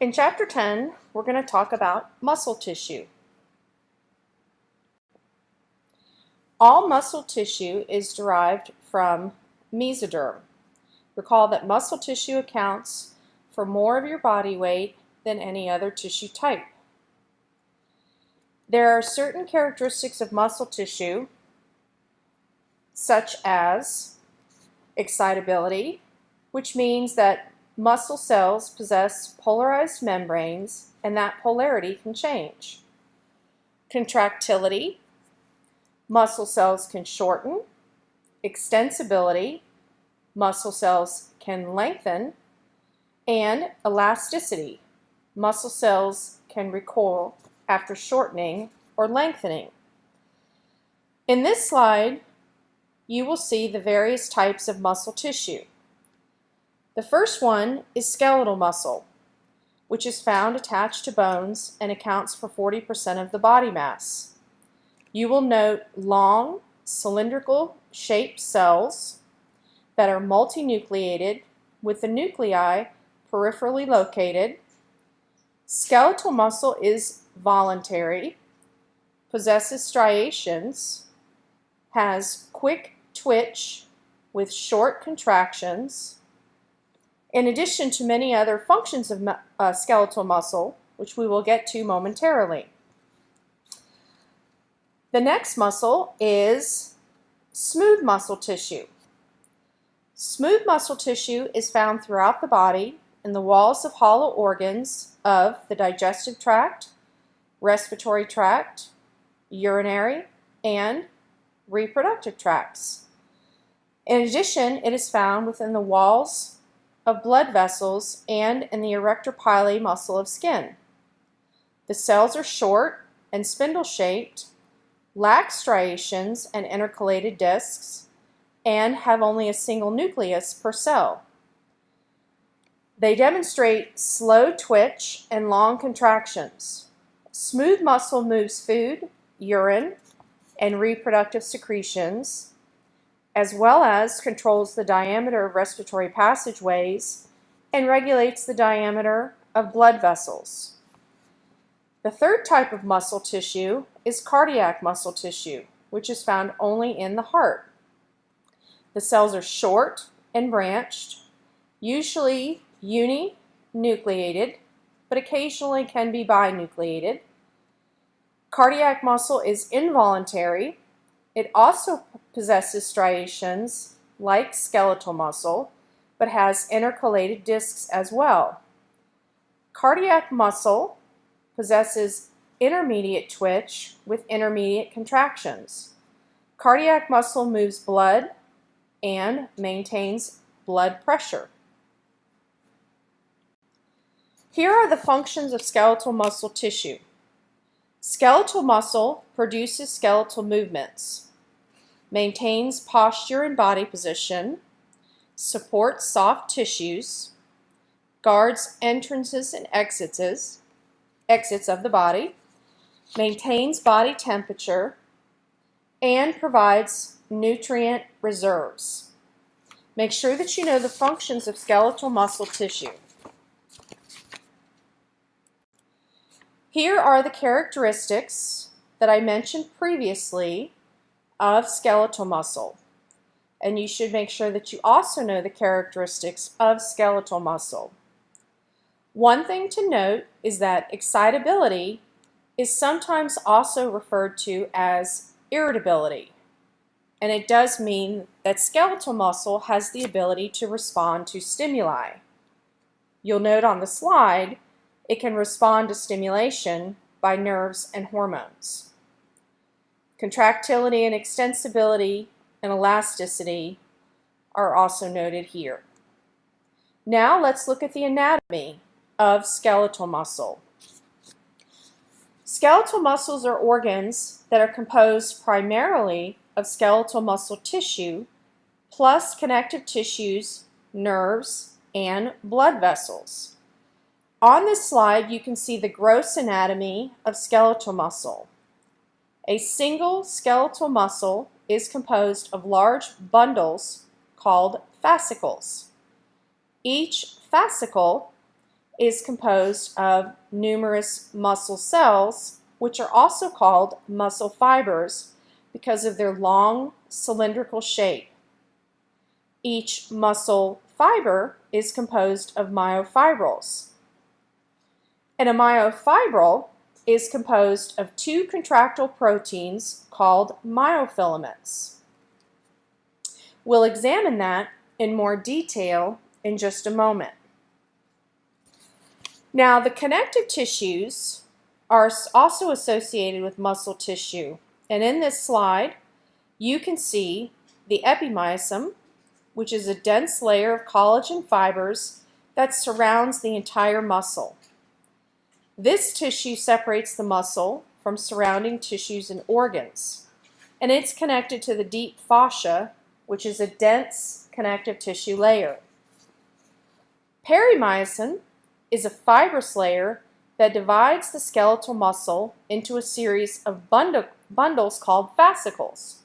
In Chapter 10, we're going to talk about muscle tissue. All muscle tissue is derived from mesoderm. Recall that muscle tissue accounts for more of your body weight than any other tissue type. There are certain characteristics of muscle tissue, such as excitability, which means that muscle cells possess polarized membranes and that polarity can change. Contractility, muscle cells can shorten. Extensibility, muscle cells can lengthen. And elasticity, muscle cells can recoil after shortening or lengthening. In this slide, you will see the various types of muscle tissue. The first one is skeletal muscle, which is found attached to bones and accounts for 40% of the body mass. You will note long, cylindrical shaped cells that are multinucleated with the nuclei peripherally located. Skeletal muscle is voluntary, possesses striations, has quick twitch with short contractions, in addition to many other functions of uh, skeletal muscle, which we will get to momentarily. The next muscle is smooth muscle tissue. Smooth muscle tissue is found throughout the body in the walls of hollow organs of the digestive tract, respiratory tract, urinary, and reproductive tracts. In addition, it is found within the walls of blood vessels and in the arrector pili muscle of skin. The cells are short and spindle-shaped, lack striations and intercalated discs, and have only a single nucleus per cell. They demonstrate slow twitch and long contractions. Smooth muscle moves food, urine, and reproductive secretions, as well as controls the diameter of respiratory passageways and regulates the diameter of blood vessels. The third type of muscle tissue is cardiac muscle tissue, which is found only in the heart. The cells are short and branched, usually uninucleated, but occasionally can be binucleated. Cardiac muscle is involuntary. It also possesses striations like skeletal muscle, but has intercalated discs as well. Cardiac muscle possesses intermediate twitch with intermediate contractions. Cardiac muscle moves blood and maintains blood pressure. Here are the functions of skeletal muscle tissue. Skeletal muscle produces skeletal movements, maintains posture and body position, supports soft tissues, guards entrances and exits, exits of the body, maintains body temperature, and provides nutrient reserves. Make sure that you know the functions of skeletal muscle tissue. Here are the characteristics that I mentioned previously of skeletal muscle. And you should make sure that you also know the characteristics of skeletal muscle. One thing to note is that excitability is sometimes also referred to as irritability. And it does mean that skeletal muscle has the ability to respond to stimuli. You'll note on the slide it can respond to stimulation by nerves and hormones. Contractility and extensibility and elasticity are also noted here. Now let's look at the anatomy of skeletal muscle. Skeletal muscles are organs that are composed primarily of skeletal muscle tissue plus connective tissues, nerves, and blood vessels. On this slide, you can see the gross anatomy of skeletal muscle. A single skeletal muscle is composed of large bundles called fascicles. Each fascicle is composed of numerous muscle cells, which are also called muscle fibers because of their long cylindrical shape. Each muscle fiber is composed of myofibrils. And a myofibril is composed of two contractile proteins called myofilaments. We'll examine that in more detail in just a moment. Now, the connective tissues are also associated with muscle tissue. And in this slide, you can see the epimysium, which is a dense layer of collagen fibers that surrounds the entire muscle. This tissue separates the muscle from surrounding tissues and organs, and it's connected to the deep fascia, which is a dense connective tissue layer. Perimysium is a fibrous layer that divides the skeletal muscle into a series of bundle, bundles called fascicles.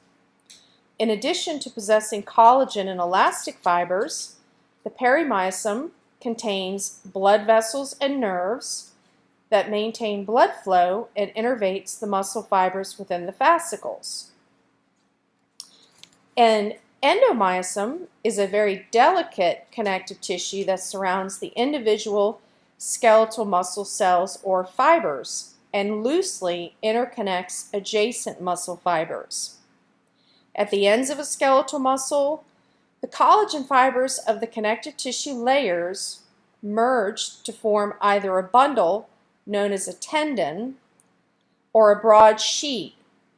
In addition to possessing collagen and elastic fibers, the perimysium contains blood vessels and nerves that maintain blood flow and innervates the muscle fibers within the fascicles. And endomysium is a very delicate connective tissue that surrounds the individual skeletal muscle cells or fibers and loosely interconnects adjacent muscle fibers. At the ends of a skeletal muscle, the collagen fibers of the connective tissue layers merge to form either a bundle known as a tendon, or a broad sheet,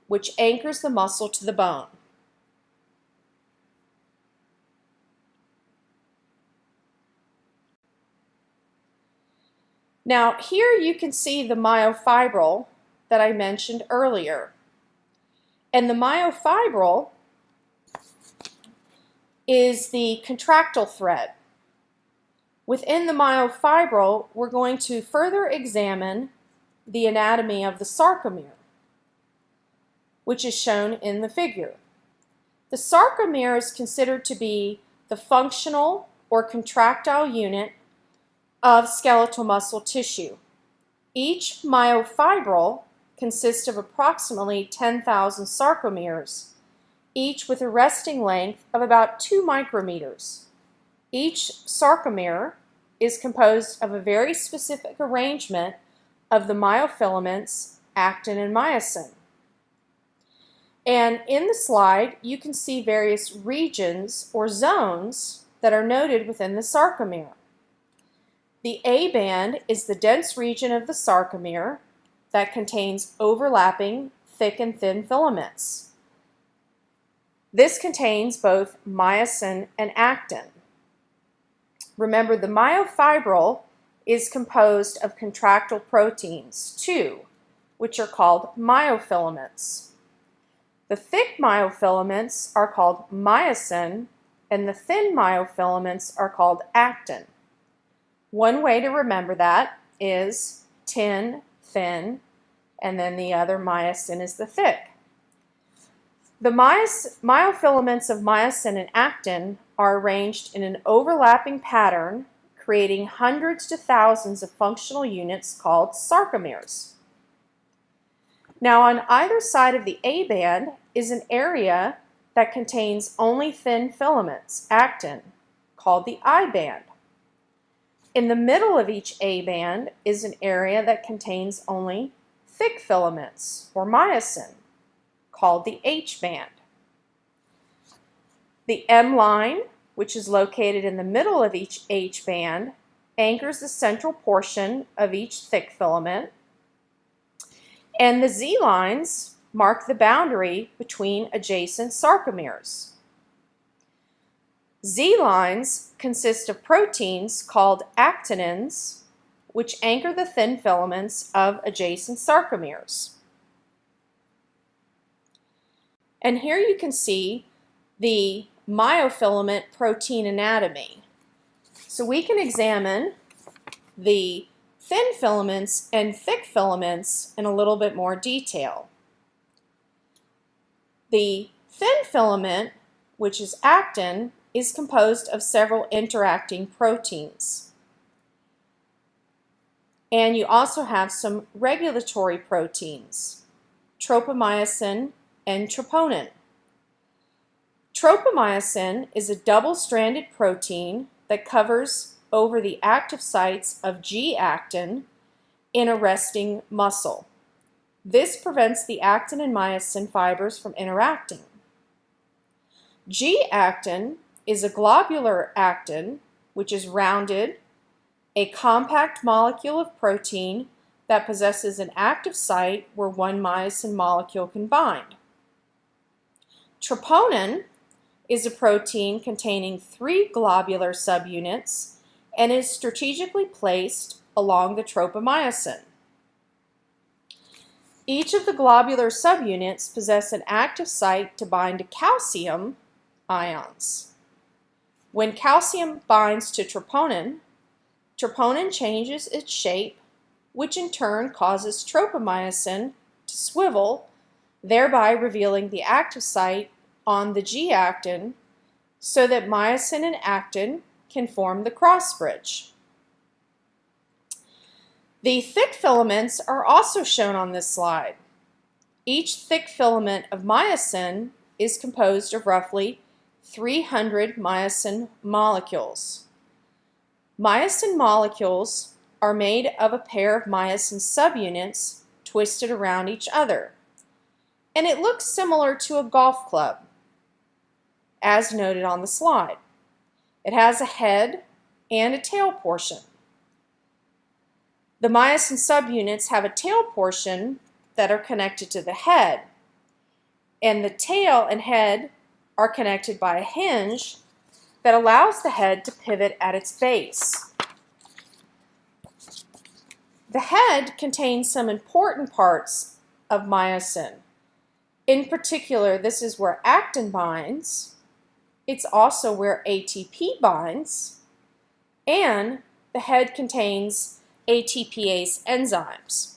which anchors the muscle to the bone. Now here you can see the myofibril that I mentioned earlier. And the myofibril is the contractile thread. Within the myofibril, we're going to further examine the anatomy of the sarcomere, which is shown in the figure. The sarcomere is considered to be the functional or contractile unit of skeletal muscle tissue. Each myofibril consists of approximately 10,000 sarcomeres, each with a resting length of about 2 micrometers. Each sarcomere is composed of a very specific arrangement of the myofilaments, actin and myosin. And in the slide, you can see various regions or zones that are noted within the sarcomere. The A band is the dense region of the sarcomere that contains overlapping thick and thin filaments. This contains both myosin and actin. Remember, the myofibril is composed of contractile proteins, two, which are called myofilaments. The thick myofilaments are called myosin, and the thin myofilaments are called actin. One way to remember that is tin, thin, and then the other myosin is the thick. The myofilaments of myosin and actin are arranged in an overlapping pattern, creating hundreds to thousands of functional units called sarcomeres. Now on either side of the A band is an area that contains only thin filaments, actin, called the I band. In the middle of each A band is an area that contains only thick filaments, or myosin, called the H band. The M line, which is located in the middle of each H band, anchors the central portion of each thick filament. And the Z lines mark the boundary between adjacent sarcomeres. Z lines consist of proteins called actinins, which anchor the thin filaments of adjacent sarcomeres. And here you can see the myofilament protein anatomy. So we can examine the thin filaments and thick filaments in a little bit more detail. The thin filament, which is actin, is composed of several interacting proteins. And you also have some regulatory proteins, tropomyosin and troponin. Tropomyosin is a double-stranded protein that covers over the active sites of G-actin in a resting muscle. This prevents the actin and myosin fibers from interacting. G-actin is a globular actin, which is rounded, a compact molecule of protein that possesses an active site where one myosin molecule can bind. Troponin is a protein containing three globular subunits and is strategically placed along the tropomyosin. Each of the globular subunits possess an active site to bind to calcium ions. When calcium binds to troponin, troponin changes its shape, which in turn causes tropomyosin to swivel, thereby revealing the active site on the G-actin so that myosin and actin can form the cross bridge. The thick filaments are also shown on this slide. Each thick filament of myosin is composed of roughly 300 myosin molecules. Myosin molecules are made of a pair of myosin subunits twisted around each other. And it looks similar to a golf club, as noted on the slide. It has a head and a tail portion. The myosin subunits have a tail portion that are connected to the head, and the tail and head are connected by a hinge that allows the head to pivot at its base. The head contains some important parts of myosin. In particular, this is where actin binds, it's also where ATP binds, and the head contains ATPase enzymes.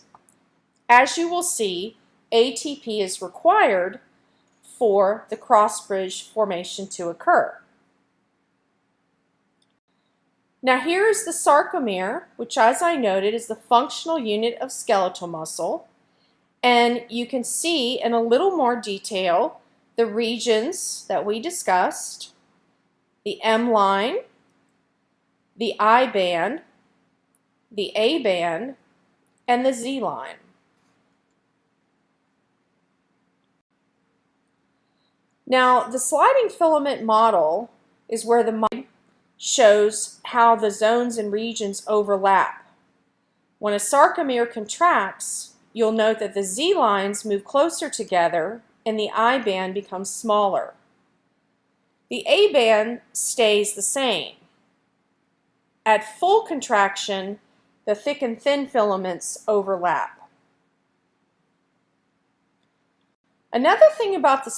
As you will see, ATP is required for the cross-bridge formation to occur. Now here is the sarcomere, which as I noted is the functional unit of skeletal muscle. And you can see in a little more detail the regions that we discussed, the M line, the I band, the A band, and the Z line. Now, the sliding filament model is where the mind shows how the zones and regions overlap. When a sarcomere contracts, you'll note that the Z lines move closer together and the I band becomes smaller. The A band stays the same. At full contraction, the thick and thin filaments overlap. Another thing about the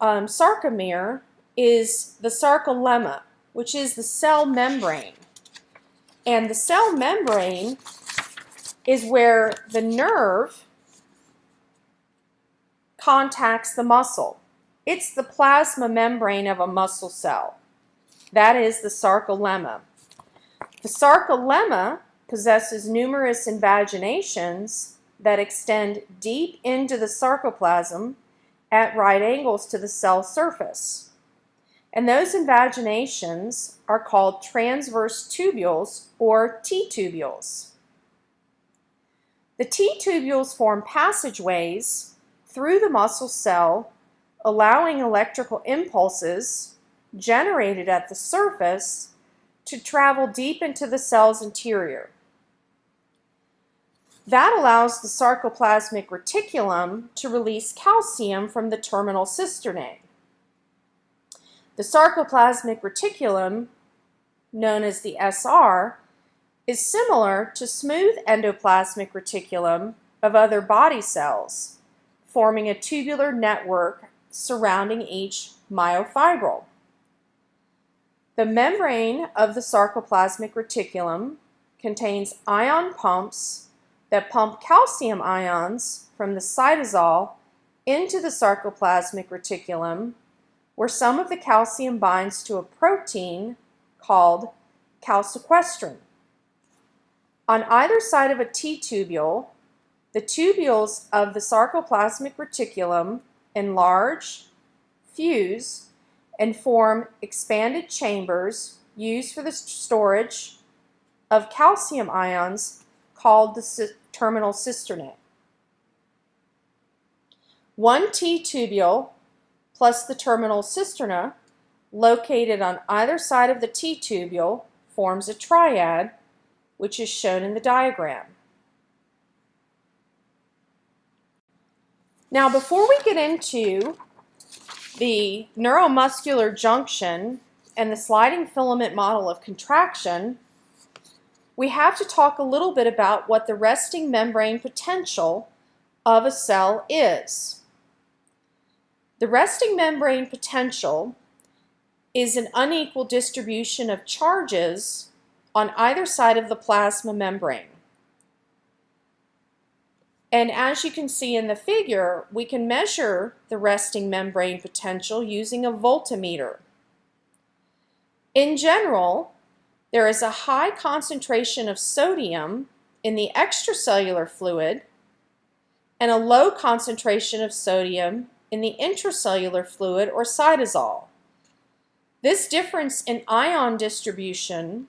um, sarcomere is the sarcolemma, which is the cell membrane. And the cell membrane is where the nerve contacts the muscle. It's the plasma membrane of a muscle cell. That is the sarcolemma. The sarcolemma possesses numerous invaginations that extend deep into the sarcoplasm at right angles to the cell surface. And those invaginations are called transverse tubules or T-tubules. The T-tubules form passageways through the muscle cell, allowing electrical impulses generated at the surface to travel deep into the cell's interior. That allows the sarcoplasmic reticulum to release calcium from the terminal cisternae. The sarcoplasmic reticulum, known as the SR, is similar to smooth endoplasmic reticulum of other body cells, forming a tubular network surrounding each myofibril. The membrane of the sarcoplasmic reticulum contains ion pumps that pump calcium ions from the cytosol into the sarcoplasmic reticulum where some of the calcium binds to a protein called calsequestrin. On either side of a T-tubule, the tubules of the sarcoplasmic reticulum enlarge, fuse, and form expanded chambers used for the storage of calcium ions called the terminal cisternae. One T-tubule plus the terminal cisterna located on either side of the T-tubule forms a triad, which is shown in the diagram. Now, before we get into the neuromuscular junction and the sliding filament model of contraction, we have to talk a little bit about what the resting membrane potential of a cell is. The resting membrane potential is an unequal distribution of charges on either side of the plasma membrane. And as you can see in the figure, we can measure the resting membrane potential using a voltmeter. In general, there is a high concentration of sodium in the extracellular fluid and a low concentration of sodium in the intracellular fluid or cytosol. This difference in ion distribution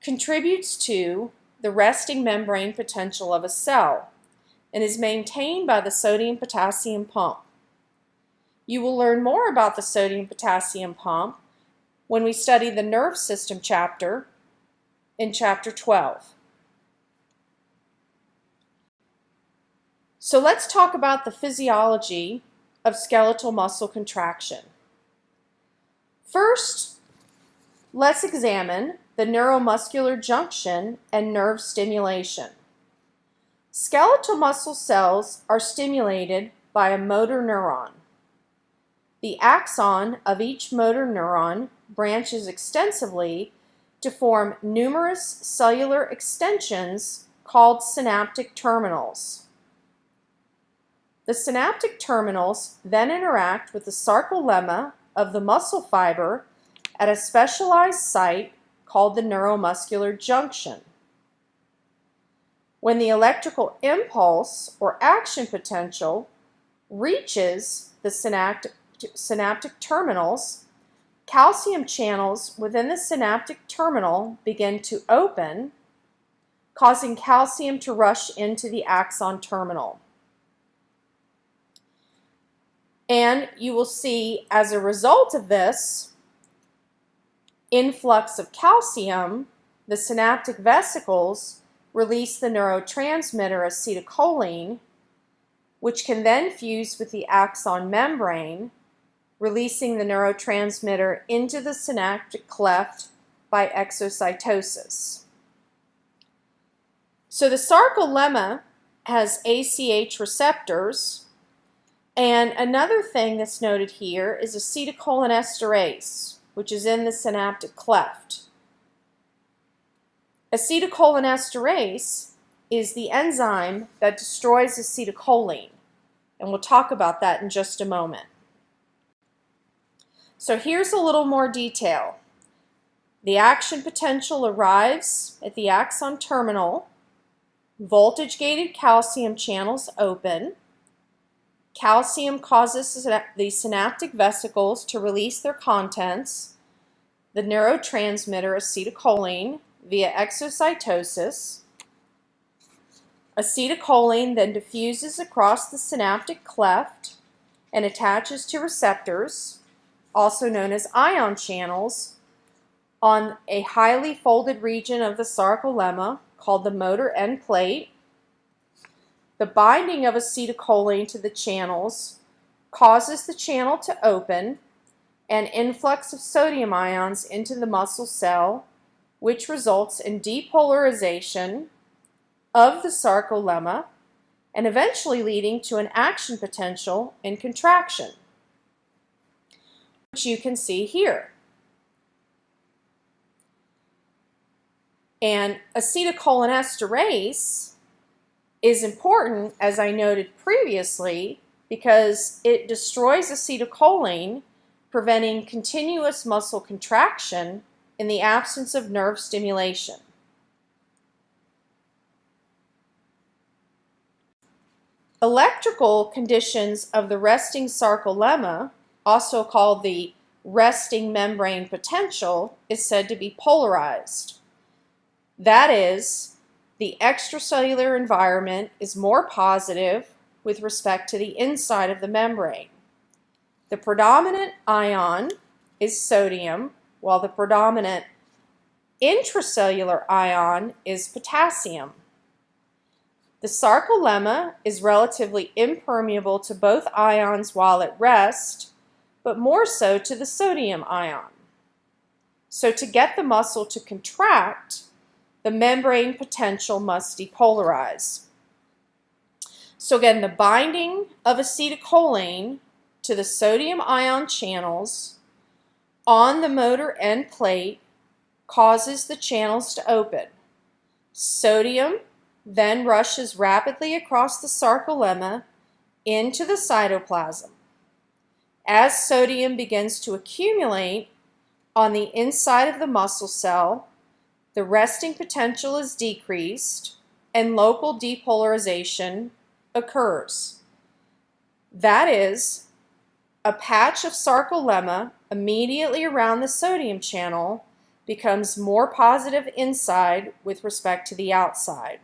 contributes to the resting membrane potential of a cell and is maintained by the sodium-potassium pump. You will learn more about the sodium-potassium pump when we study the nerve system chapter in chapter 12. So let's talk about the physiology of skeletal muscle contraction. First, let's examine the neuromuscular junction and nerve stimulation. Skeletal muscle cells are stimulated by a motor neuron. The axon of each motor neuron branches extensively to form numerous cellular extensions called synaptic terminals. The synaptic terminals then interact with the sarcolemma of the muscle fiber at a specialized site called the neuromuscular junction. When the electrical impulse or action potential reaches the synaptic, synaptic terminals, calcium channels within the synaptic terminal begin to open, causing calcium to rush into the axon terminal. And you will see as a result of this influx of calcium, the synaptic vesicles release the neurotransmitter acetylcholine, which can then fuse with the axon membrane, releasing the neurotransmitter into the synaptic cleft by exocytosis. So the sarcolemma has ACH receptors, and another thing that's noted here is acetylcholinesterase, which is in the synaptic cleft. Acetylcholinesterase is the enzyme that destroys acetylcholine, and we'll talk about that in just a moment. So here's a little more detail. The action potential arrives at the axon terminal, voltage-gated calcium channels open, Calcium causes the synaptic vesicles to release their contents, the neurotransmitter acetylcholine, via exocytosis. Acetylcholine then diffuses across the synaptic cleft and attaches to receptors, also known as ion channels, on a highly folded region of the sarcolemma called the motor end plate the binding of acetylcholine to the channels causes the channel to open and influx of sodium ions into the muscle cell, which results in depolarization of the sarcolemma and eventually leading to an action potential in contraction, which you can see here. And acetylcholinesterase is important, as I noted previously, because it destroys acetylcholine, preventing continuous muscle contraction in the absence of nerve stimulation. Electrical conditions of the resting sarcolemma, also called the resting membrane potential, is said to be polarized. That is, the extracellular environment is more positive with respect to the inside of the membrane. The predominant ion is sodium, while the predominant intracellular ion is potassium. The sarcolemma is relatively impermeable to both ions while at rest, but more so to the sodium ion. So to get the muscle to contract, the membrane potential must depolarize. So again, the binding of acetylcholine to the sodium ion channels on the motor end plate causes the channels to open. Sodium then rushes rapidly across the sarcolemma into the cytoplasm. As sodium begins to accumulate on the inside of the muscle cell, the resting potential is decreased and local depolarization occurs. That is, a patch of sarcolemma immediately around the sodium channel becomes more positive inside with respect to the outside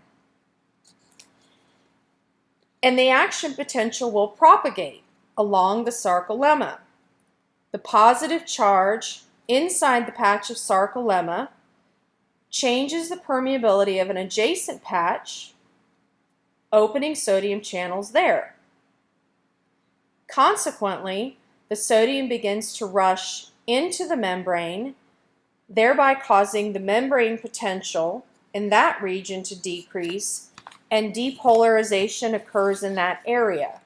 and the action potential will propagate along the sarcolemma. The positive charge inside the patch of sarcolemma changes the permeability of an adjacent patch, opening sodium channels there. Consequently, the sodium begins to rush into the membrane, thereby causing the membrane potential in that region to decrease and depolarization occurs in that area.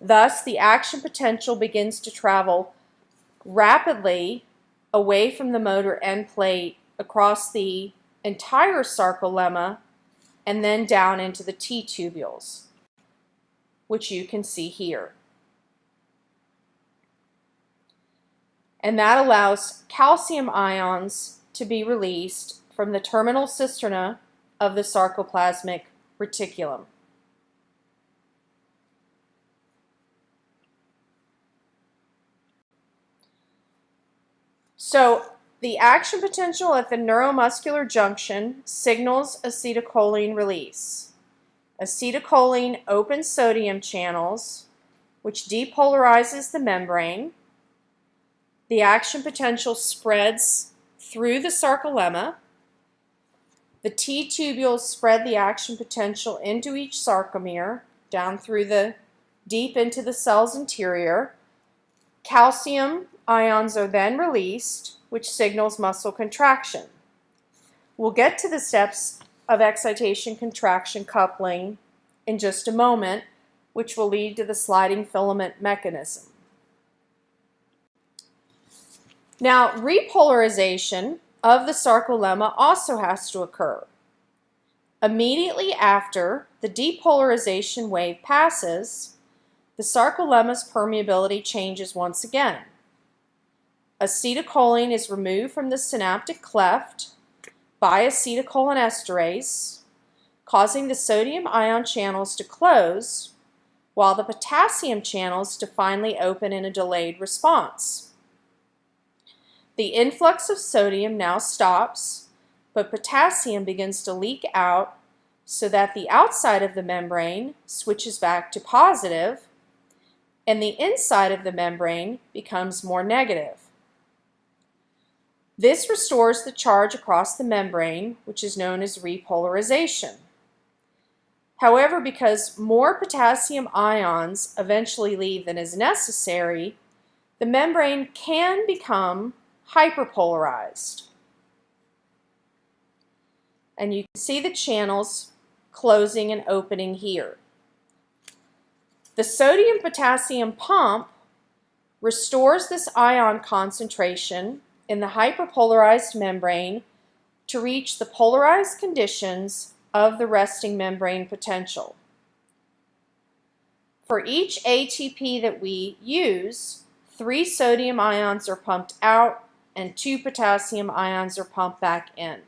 Thus, the action potential begins to travel rapidly away from the motor end plate across the entire sarcolemma and then down into the T-tubules, which you can see here. And that allows calcium ions to be released from the terminal cisterna of the sarcoplasmic reticulum. So the action potential at the neuromuscular junction signals acetylcholine release. Acetylcholine opens sodium channels, which depolarizes the membrane. The action potential spreads through the sarcolemma, the T-tubules spread the action potential into each sarcomere, down through the deep into the cell's interior. Calcium ions are then released, which signals muscle contraction. We'll get to the steps of excitation contraction coupling in just a moment, which will lead to the sliding filament mechanism. Now, repolarization of the sarcolemma also has to occur. Immediately after the depolarization wave passes, the sarcolemma's permeability changes once again. Acetylcholine is removed from the synaptic cleft by acetylcholinesterase, causing the sodium ion channels to close, while the potassium channels to finally open in a delayed response. The influx of sodium now stops, but potassium begins to leak out so that the outside of the membrane switches back to positive and the inside of the membrane becomes more negative. This restores the charge across the membrane, which is known as repolarization. However, because more potassium ions eventually leave than is necessary, the membrane can become hyperpolarized. And you can see the channels closing and opening here. The sodium-potassium pump restores this ion concentration in the hyperpolarized membrane to reach the polarized conditions of the resting membrane potential. For each ATP that we use, three sodium ions are pumped out and two potassium ions are pumped back in.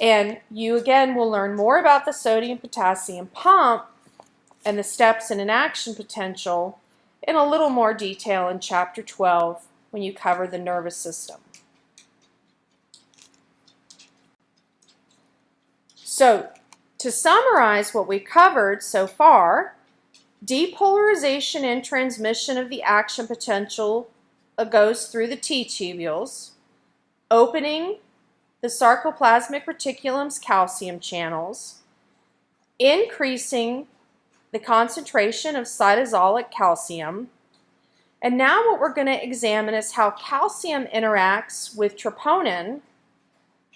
And you again will learn more about the sodium potassium pump and the steps in an action potential in a little more detail in chapter 12 when you cover the nervous system. So to summarize what we covered so far, depolarization and transmission of the action potential Uh, goes through the T-tubules, opening the sarcoplasmic reticulum's calcium channels, increasing the concentration of cytosolic calcium. And now what we're going to examine is how calcium interacts with troponin,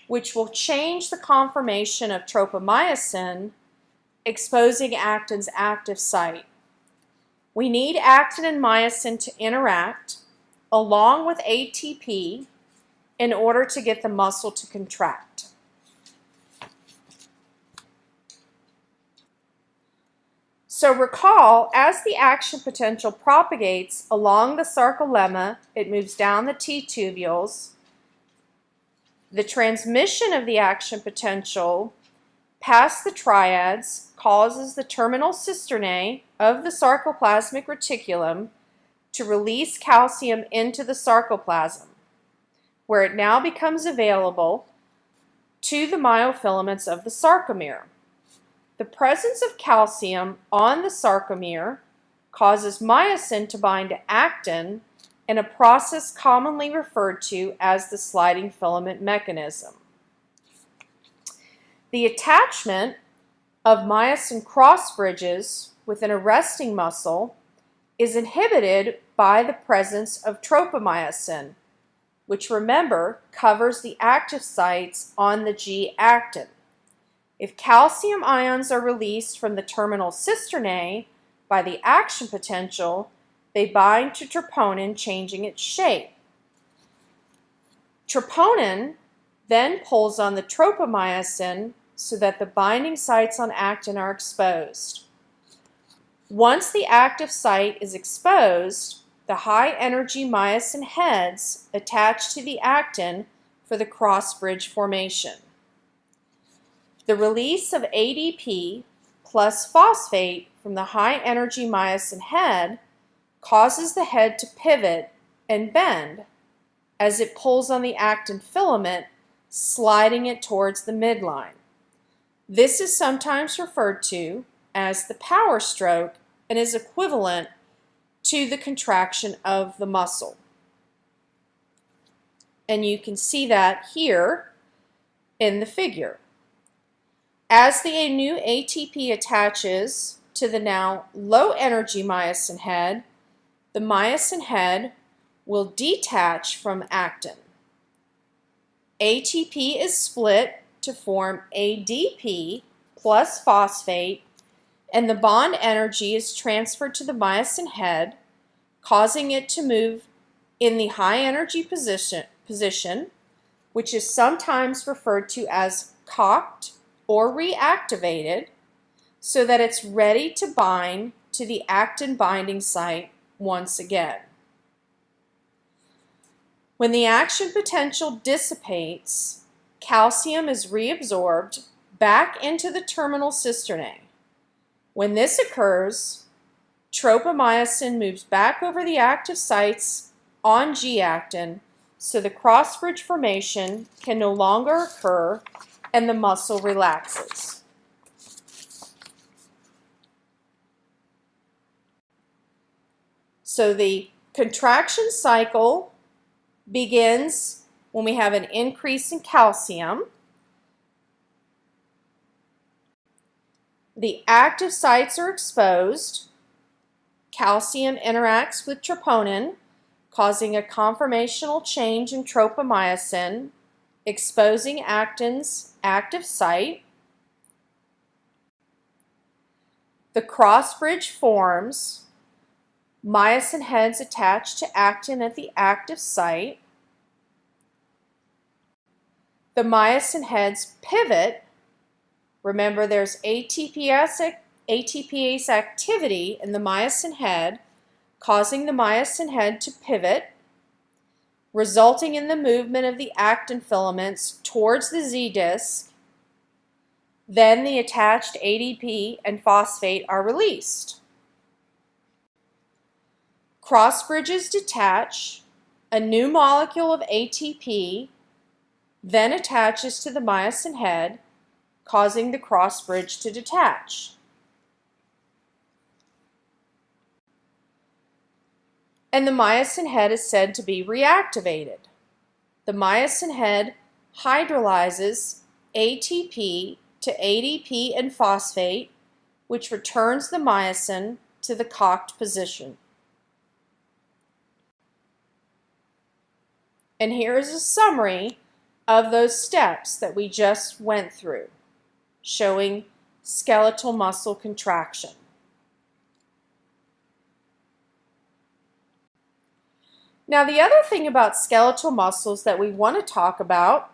which will change the conformation of tropomyosin, exposing actin's active site. We need actin and myosin to interact along with ATP in order to get the muscle to contract. So recall, as the action potential propagates along the sarcolemma, it moves down the T-tubules. The transmission of the action potential past the triads causes the terminal cisternae of the sarcoplasmic reticulum to release calcium into the sarcoplasm, where it now becomes available to the myofilaments of the sarcomere. The presence of calcium on the sarcomere causes myosin to bind to actin in a process commonly referred to as the sliding filament mechanism. The attachment of myosin cross bridges within a resting muscle is inhibited by the presence of tropomyosin, which remember covers the active sites on the G-actin. If calcium ions are released from the terminal cisternae by the action potential, they bind to troponin, changing its shape. Troponin then pulls on the tropomyosin so that the binding sites on actin are exposed. Once the active site is exposed, the high-energy myosin heads attach to the actin for the cross-bridge formation. The release of ADP plus phosphate from the high-energy myosin head causes the head to pivot and bend as it pulls on the actin filament, sliding it towards the midline. This is sometimes referred to as the power stroke and is equivalent to the contraction of the muscle. And you can see that here in the figure. As the new ATP attaches to the now low energy myosin head, the myosin head will detach from actin. ATP is split to form ADP plus phosphate and the bond energy is transferred to the myosin head, causing it to move in the high energy position, position which is sometimes referred to as cocked or reactivated so that it's ready to bind to the actin binding site once again. When the action potential dissipates, calcium is reabsorbed back into the terminal cisternae. When this occurs, tropomyosin moves back over the active sites on G-actin so the cross-bridge formation can no longer occur and the muscle relaxes. So the contraction cycle begins when we have an increase in calcium. The active sites are exposed. Calcium interacts with troponin, causing a conformational change in tropomyosin, exposing actin's active site. The cross bridge forms. Myosin heads attach to actin at the active site. The myosin heads pivot Remember, there's ATPase, ATPase activity in the myosin head, causing the myosin head to pivot, resulting in the movement of the actin filaments towards the Z disc Then the attached ADP and phosphate are released. Cross bridges detach, a new molecule of ATP then attaches to the myosin head, causing the cross bridge to detach. And the myosin head is said to be reactivated. The myosin head hydrolyzes ATP to ADP and phosphate, which returns the myosin to the cocked position. And here is a summary of those steps that we just went through, showing skeletal muscle contraction. Now the other thing about skeletal muscles that we want to talk about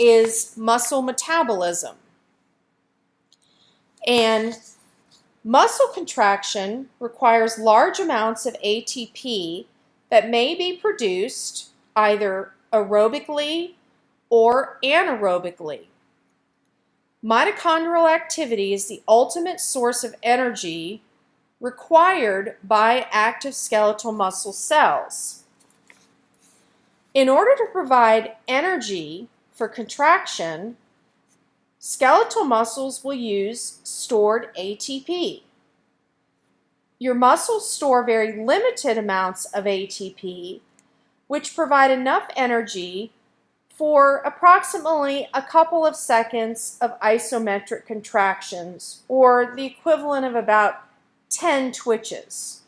is muscle metabolism. And muscle contraction requires large amounts of ATP that may be produced either aerobically or anaerobically. Mitochondrial activity is the ultimate source of energy required by active skeletal muscle cells. In order to provide energy for contraction, skeletal muscles will use stored ATP. Your muscles store very limited amounts of ATP, which provide enough energy for approximately a couple of seconds of isometric contractions, or the equivalent of about 10 twitches.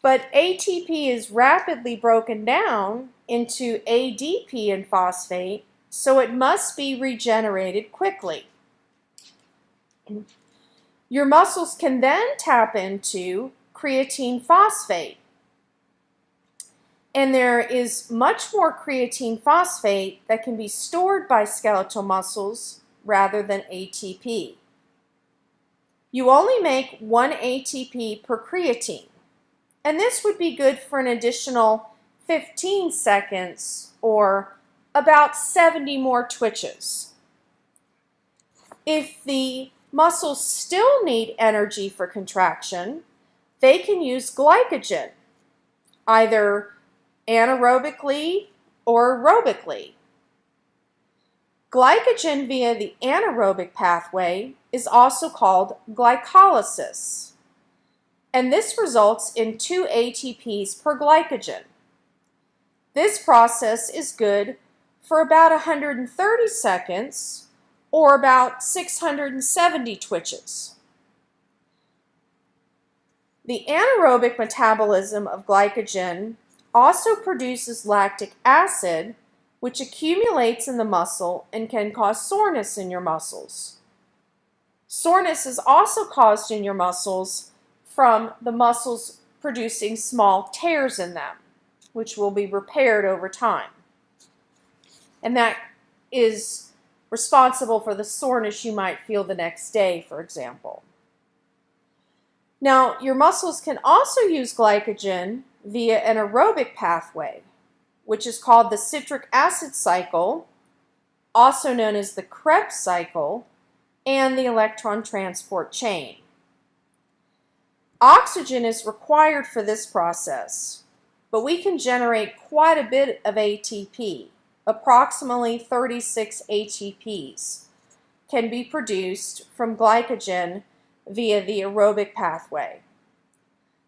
But ATP is rapidly broken down into ADP and phosphate, so it must be regenerated quickly. Your muscles can then tap into creatine phosphate, and there is much more creatine phosphate that can be stored by skeletal muscles rather than ATP. You only make one ATP per creatine, and this would be good for an additional 15 seconds or about 70 more twitches. If the muscles still need energy for contraction, they can use glycogen, either anaerobically or aerobically. Glycogen via the anaerobic pathway is also called glycolysis, and this results in 2 ATPs per glycogen. This process is good for about 130 seconds or about 670 twitches. The anaerobic metabolism of glycogen also produces lactic acid, which accumulates in the muscle and can cause soreness in your muscles. Soreness is also caused in your muscles from the muscles producing small tears in them, which will be repaired over time. And that is responsible for the soreness you might feel the next day, for example. Now, your muscles can also use glycogen via an aerobic pathway, which is called the citric acid cycle, also known as the Krebs cycle, and the electron transport chain. Oxygen is required for this process, but we can generate quite a bit of ATP, approximately 36 ATPs, can be produced from glycogen via the aerobic pathway.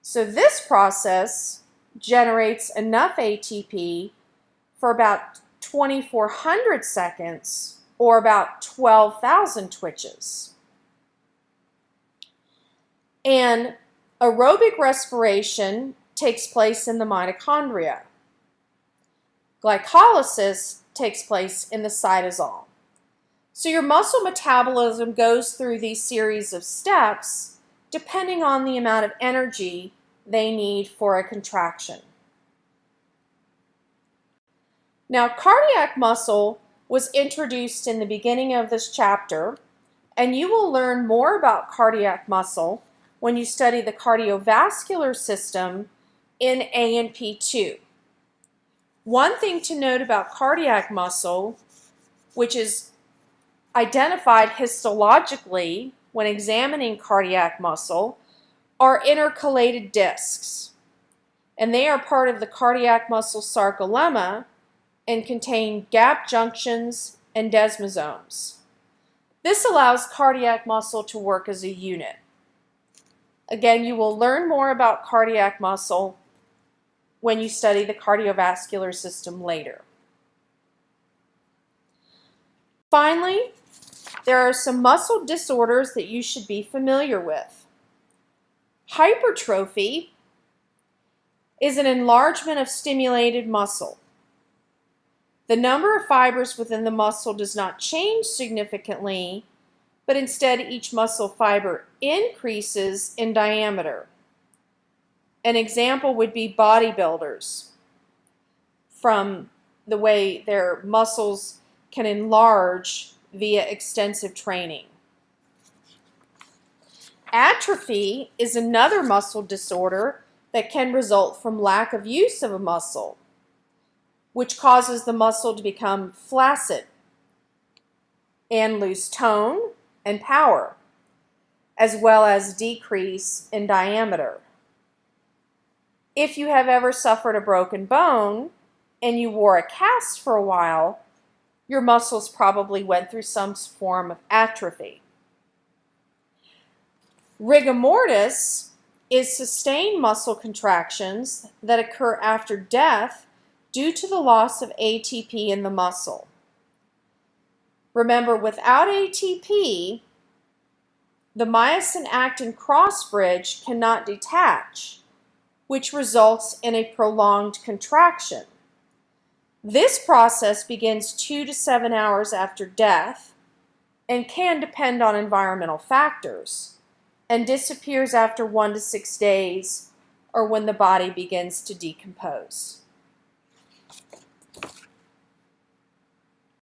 So this process generates enough ATP for about 2400 seconds or about 12,000 twitches. And aerobic respiration takes place in the mitochondria. Glycolysis takes place in the cytosol. So your muscle metabolism goes through these series of steps depending on the amount of energy they need for a contraction. Now, cardiac muscle was introduced in the beginning of this chapter, and you will learn more about cardiac muscle when you study the cardiovascular system in A&P2. One thing to note about cardiac muscle, which is identified histologically when examining cardiac muscle are intercalated discs, and they are part of the cardiac muscle sarcolemma and contain gap junctions and desmosomes. This allows cardiac muscle to work as a unit. Again, you will learn more about cardiac muscle when you study the cardiovascular system later. Finally, there are some muscle disorders that you should be familiar with. Hypertrophy is an enlargement of stimulated muscle. The number of fibers within the muscle does not change significantly, but instead each muscle fiber increases in diameter. An example would be bodybuilders from the way their muscles can enlarge via extensive training. Atrophy is another muscle disorder that can result from lack of use of a muscle, which causes the muscle to become flaccid and lose tone and power, as well as decrease in diameter. If you have ever suffered a broken bone and you wore a cast for a while, your muscles probably went through some form of atrophy. Rigor mortis is sustained muscle contractions that occur after death due to the loss of ATP in the muscle. Remember, without ATP, the myosin-actin cross bridge cannot detach, which results in a prolonged contraction. This process begins two to seven hours after death and can depend on environmental factors and disappears after one to six days or when the body begins to decompose.